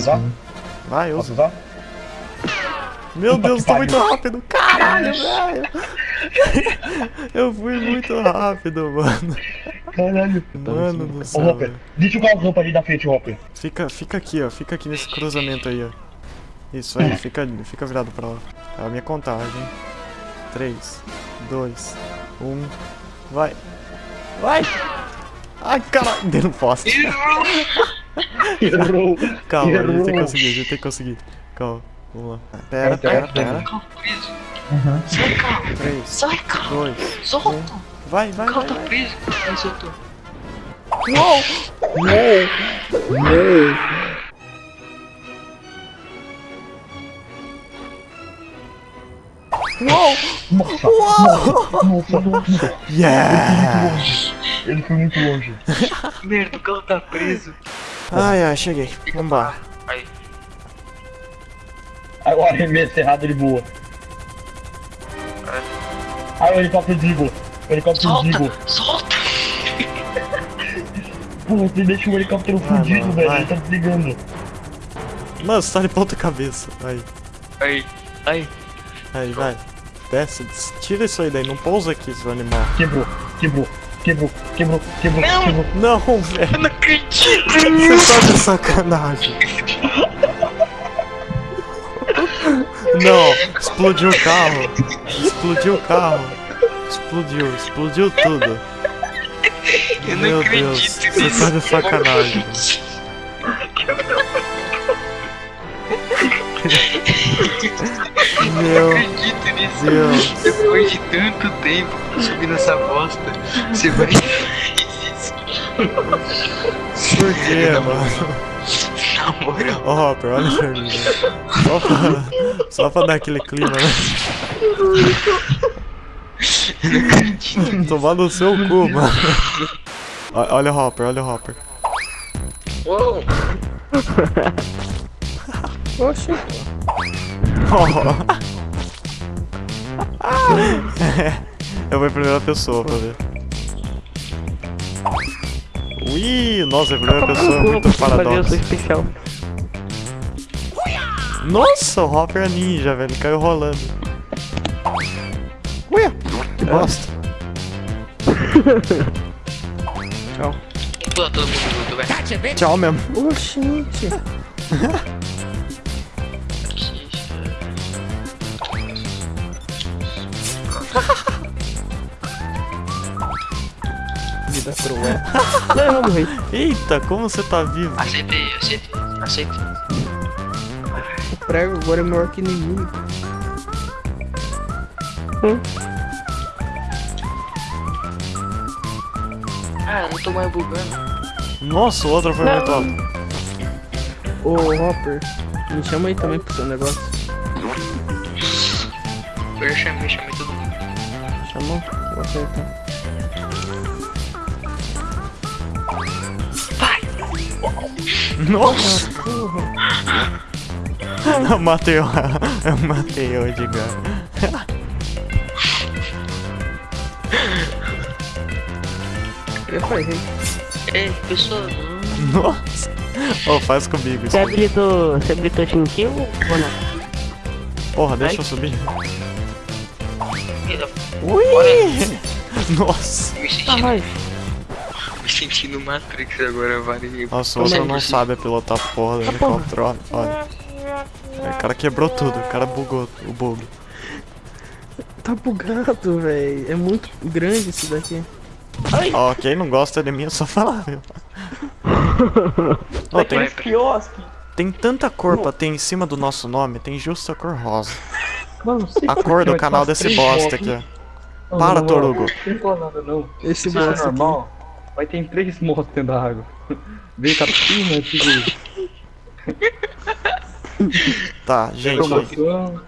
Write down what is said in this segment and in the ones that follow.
Posso usar? Vai, Posso usa. usar? Meu Puta Deus, tô muito pariu. rápido. Caralho, velho. Eu fui muito rápido, mano. Caralho. Mano do Ô, céu. Hopper, velho. deixa o galvão ali da frente, Hopper. Fica, fica aqui, ó. Fica aqui nesse cruzamento aí, ó. Isso aí, fica, fica virado pra lá. É a minha contagem. 3, 2, 1. Vai. Vai! Ai, caralho. Deu no poste. Errou. Calma, a gente tem que Errou. conseguir, a gente tem que conseguir. Calma, vamos lá. Pera, Entra, pera, pera. Sai. 3, Sai, carro. 2, Solta. vai, vai, O carro vai. tá vai. preso. Aí soltou. Nossa, nossa, nossa, nossa. Yeah! Ele foi muito longe. Merda, o carro tá preso. Ai, ai, cheguei. Vambora. Aí. Aí o arremesso errado ele voa. Aí o helicóptero desligou. O helicóptero desligou. Solta. Solta. Pô, você deixa o helicóptero Vai, fudido, velho. Ele tá desligando. Mano, você tá de ponta cabeça. Aí, Aí. Aí. aí, vai. Desce, des- tira isso aí daí, não pousa aqui, seu animal. Quebrou, quebrou, quebrou, quebrou, quebrou, Não. quebrou. Não, velho. Eu não acredito. Você tá de sacanagem. Não, explodiu o carro. Explodiu o carro. Explodiu, explodiu tudo. Eu não Meu acredito Deus, você nisso. tá de sacanagem. Eu Meu não acredito nisso. Deus. Depois de tanto tempo subindo essa bosta, você vai faz isso. Por quê, mano? Na moral. Ô, Hopper, olha pra mim. velho. Só pra, só pra dar aquele clima, né? Eu não acredito. Tomar no seu cu, mano. Olha o Hopper, olha o Hopper. Uou. Oxi. Eu vou em primeira pessoa pra ver. Ui, nossa, a primeira pessoa é muito paradoxo. especial. Nossa, o Hopper é ninja, velho. Caiu rolando. Ué, que bosta. Tchau. Tchau mesmo. Oxente. Vida cruel. Não, eu vou morrer. Eita, como você tá vivo? Aceitei, aceitei, aceitei. O prego agora é maior que inimigo. Ah, eu não tô mais bugando. Nossa, o outro foi Não. muito alto. Ô, Hopper, me chama aí também pro seu negócio. Eu já chamei, chamei todo mundo. Chamou? Vou acertar. Nossa! Eu matei o. Eu matei o Edgar. Eu falei, Ei, pessoal, não. Nossa! Ô, faz comigo isso. Você habilitou, você habilitou Team Kill ou não? Porra, deixa eu subir. Ui! Nossa! Me Ah, vai. Me sentindo Matrix agora, vários. Nossa, o outro não sabe pilotar a porra do helicóptero, olha. olha. O cara quebrou tudo, o cara bugou o bug. tá bugado, velho. É muito grande isso daqui. Ó, quem não gosta de mim é só falar, viu? Ó, tem, quiosque. tem tanta cor pra ter em cima do nosso nome, tem justo a cor rosa. Mano, não sei A cor do canal desse bosta aqui, ó. Não, Para, não, Torugo. Não nada, não. Esse é bosta aqui. Vai ter três motos dentro da água. Vem capina, tipo, Tá, gente, promoção,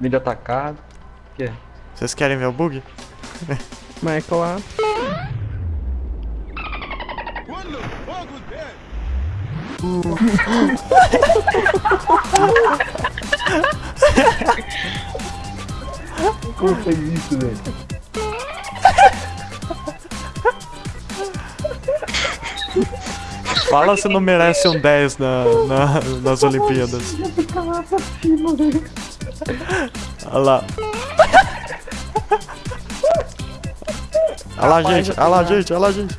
vídeo atacado. O que é? vocês querem ver o bug? Michael A. Como fez isso, velho? Fala se não merece um 10 na, na- nas Olimpíadas. Olha lá. Olha lá, gente. Olha lá, gente. Olha lá, gente.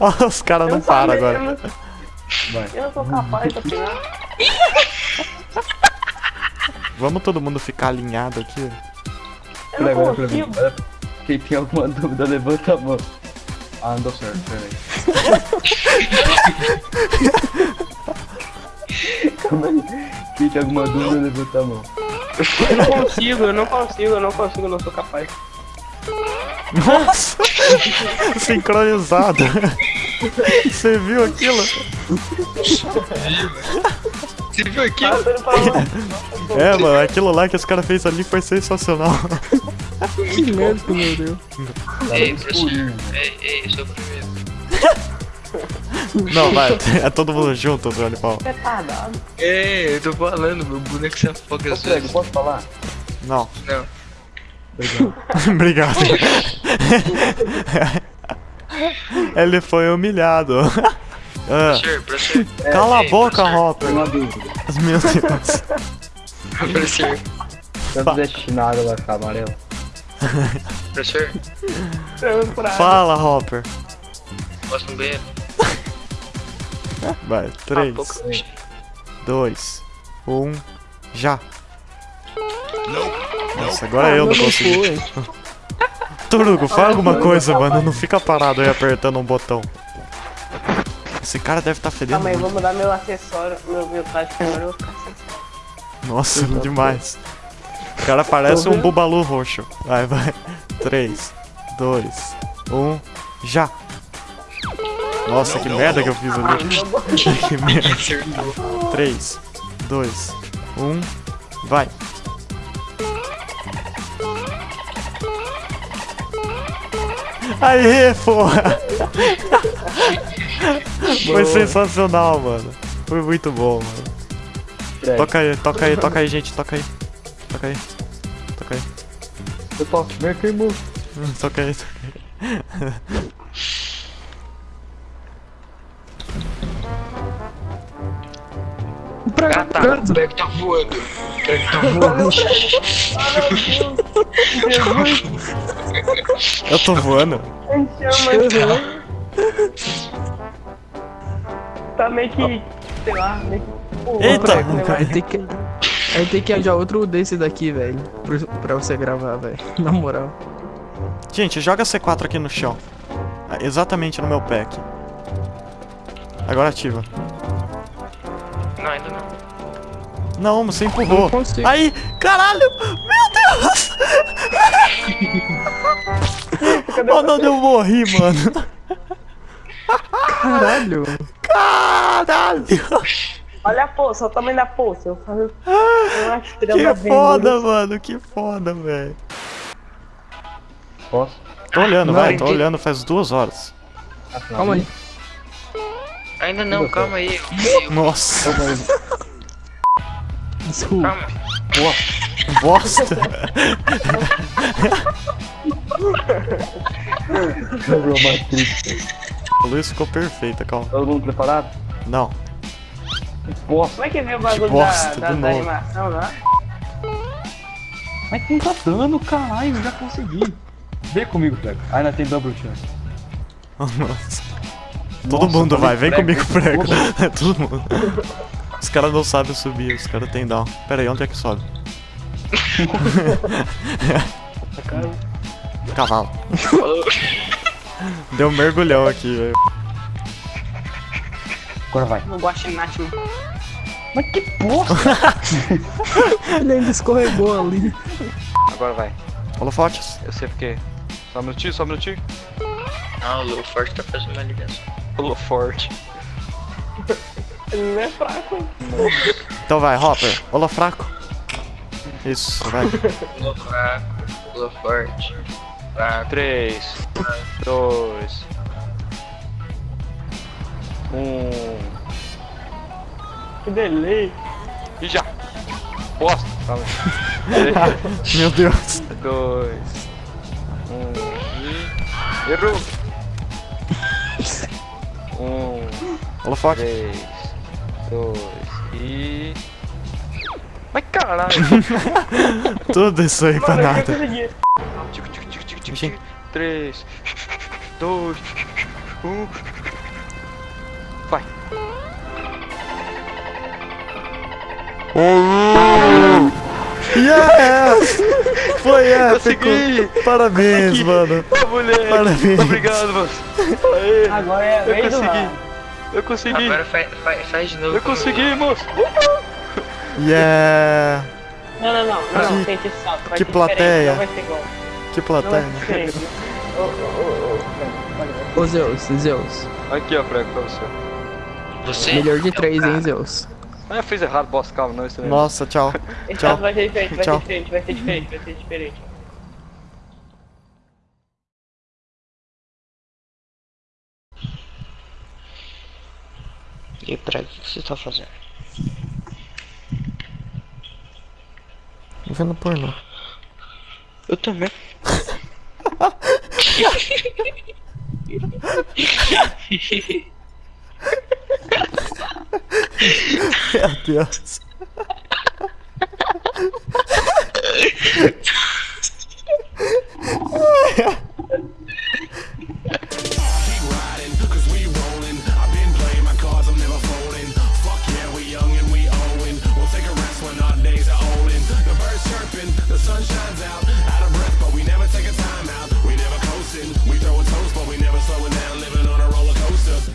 Olha, os caras não param agora. Eu não sou capaz de opinar. Vamos todo mundo ficar alinhado aqui? Eu Peraí, não peraí, peraí. consigo. Olha, Quem tem alguma dúvida, levanta a mão. Ah, não deu certo, peraí. Calma aí. Quem tem alguma dúvida, levanta a mão. Eu não consigo, eu não consigo, eu não consigo, eu não sou capaz. Nossa! Sincronizado. Você viu aquilo? Você viu aqui? Tô indo pra lá. É, mano, aquilo lá que os caras fez ali foi sensacional. Que merda meu Deus. Ei, professor. Ei, ei, sou o primeiro. Não, vai, é todo mundo junto, seu animal. Retardado. É, eu tô falando, meu boneco se afoga às Prego, vezes. posso falar? Não, Não. obrigado. Ele foi humilhado. Ah, Professor, professor. cala a Ei, boca. Hopper. Meu Deus. Xixi na água, vai ficar amarelo. pra Fala, Hopper. posso no banheiro? Vai, Ah, 3, pouco. 2, 1, já. Nossa, Ah, agora eu não consegui. Turugo, fala alguma coisa, mano. Não fica parado aí apertando um botão. Esse cara deve estar tá fedendo. Calma aí, muito. vou mudar meu acessório, meu, meu traje agora eu vou ficar sem Nossa, demais. O cara parece um bubalu roxo. Vai, vai. 3, 2, 1, já. Nossa, que merda que eu fiz ali. que merda. Acertou. 3, 2, 1, vai. Aê, porra! Foi sensacional, mano. Foi muito bom, mano. Prego. Toca aí, toca aí, toca aí, gente, toca aí. Toca aí. Toca aí. Eu toco. Meu queimou. Hum, Toca aí, toca aí. Ah, tá. O boneco tá voando. O boneco tá voando. Eu tô voando. Chama Tá meio que. Sei lá, meio que. Pô, Eita! Aí tem que. Aí tem que arranjar outro desse daqui, velho. Pra você gravar, velho. Na moral. Gente, joga C4 aqui no chão. Ah, Exatamente no meu pé aqui. Agora ativa. Não, ainda não. Não, você empurrou. Não. Aí, caralho! Meu Deus! oh, não, eu morri, mano. Caralho. Caralho! Olha a poça, olha o tamanho da poça. Eu estrela Que vendo. foda, mano, que foda, velho. Posso? Tô olhando, Não, vai, tô olhando faz duas horas. Calma aí. Ainda não, calma aí. Nossa, Calma aí. Desculpa. Calma. bosta. Quebrou uma triste. A luz ficou perfeita, calma. Todo mundo preparado? Não. Posso. Como é que vê o bagulho bosta, da, da, de da animação lá? Mas não tá dando, caralho. Já consegui. Vem comigo, Prego. Ainda tem double chance. Nossa. Todo Nossa, mundo vai, vem prego. comigo, prego. Todo mundo. Os caras não sabem subir, os caras tem down. Pera aí, onde é que sobe? Cavalo. Deu um mergulhão aqui, velho. Agora vai. No guaxinate. Mas que porra! Ele ainda escorregou ali. Agora vai. Holofotes. Eu sei porque. Só um minutinho, só um minutinho. Não, o Lou Forte tá fazendo uma ligação. Pulou forte. Ele não é fraco. Então vai, Hopper. Holofraco. Isso, vai. Lou fraco, Lou Forte. Fraco. 3, 2, 1. Que delay. E já! Bosta! Calma aí. Meu Deus. 2, 1. Errou. Um, Holofoque. três, dois e. Mas caralho! Tudo isso aí pra Mano, eu nada. Tico, tico, tico, tico, tico, tico. Três, dois, um. Vai. Yes! Foi épico! Consegui! Parabéns, mano. Ô! Parabéns. Obrigado, mano! Aê! Agora é a Eu vez do consegui! Rafa. Eu consegui! Agora faz, faz, faz de novo. Eu consegui, moço! Yeah! Não, não, não. Não, não, Que- tem que salto. Vai que ser plateia. Não vai ser igual. Que Não vai plateia. ser. Ô, ô, ô, ô. Ô Zeus, Zeus. Aqui, ó, Franco, pra você. Você? Melhor de é três, hein, Zeus. Ah, eu fiz errado, boss, calma, não, isso aí. Nossa, tchau. Tchau. vai ser diferente, vai Tchau. ser diferente, vai ser diferente, vai ser diferente. E pra que que você tá fazendo? Vendo pornô. Eu também. Meu Deus.